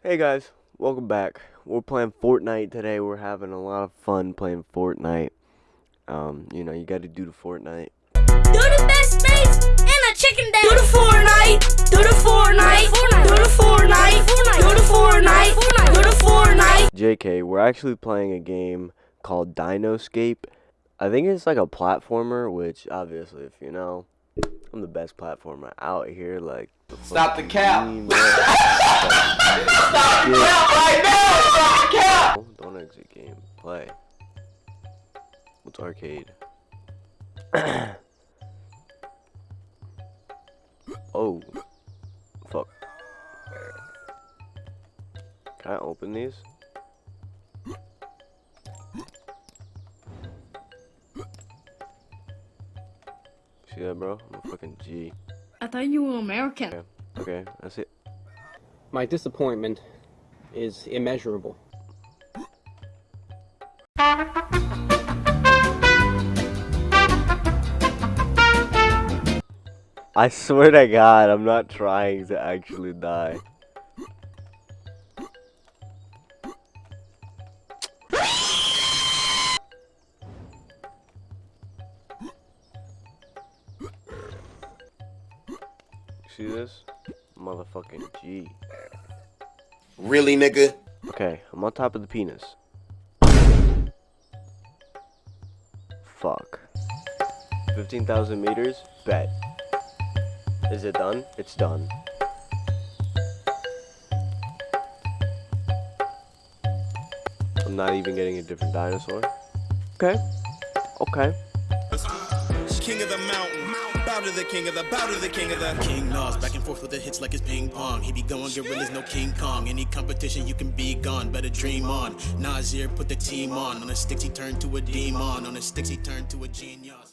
Hey guys, welcome back. We're playing Fortnite today. We're having a lot of fun playing Fortnite. Um, you know, you got to do the Fortnite. Do the best space and a chicken dance. Do the Fortnite. Do the Fortnite. Do the Fortnite. Do the Fortnite. Do the Fortnite. JK, we're actually playing a game called Dinoscape. I think it's like a platformer, which obviously, if you know, I'm the best platformer out here. Like, Stop the cap. Stop right now! Stop! Don't exit game. Play. What's arcade? oh. Fuck. Can I open these? See that, bro? I'm a fucking G. I thought you were American. Okay, okay, that's it. My disappointment is immeasurable. I swear to God, I'm not trying to actually die. See this? Motherfucking G. Really, nigga? Okay, I'm on top of the penis. Fuck. 15,000 meters? Bet. Is it done? It's done. I'm not even getting a different dinosaur. Okay. Okay. King of the mountain, bow to the king of the, bow to the king of the King Nas, back and forth with the hits like it's ping pong. He be going gorillas, no King Kong. Any competition, you can be gone, better dream on. Nasir put the team on. On the sticks, he turned to a demon. On the sticks, he turned to a genius.